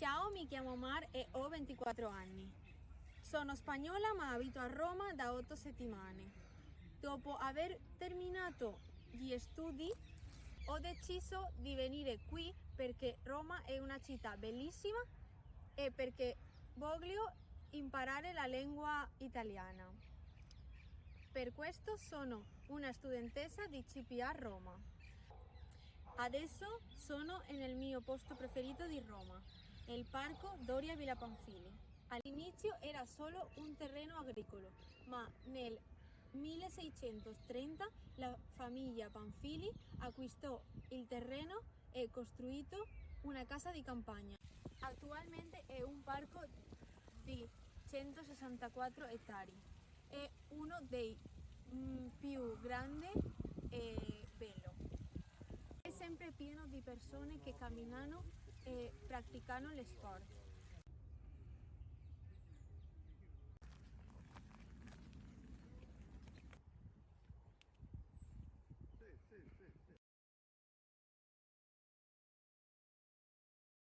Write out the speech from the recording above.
Ciao, mi chiamo Mar e ho 24 anni. Sono spagnola ma abito a Roma da 8 settimane. Dopo aver terminato gli studi ho deciso di venire qui perché Roma è una città bellissima e perché voglio imparare la lingua italiana. Per questo sono una studentessa di CPA Roma. Adesso sono nel mio posto preferito di Roma, il parco Doria Villa Pamphili. All'inizio era solo un terreno agricolo, ma nel 1630 la famiglia Pamphili acquistò il terreno e costruito una casa di campagna. Attualmente è un parco di 164 ettari. È uno dei più grandi e bello. È sempre pieno di persone che camminano e praticano lo sport.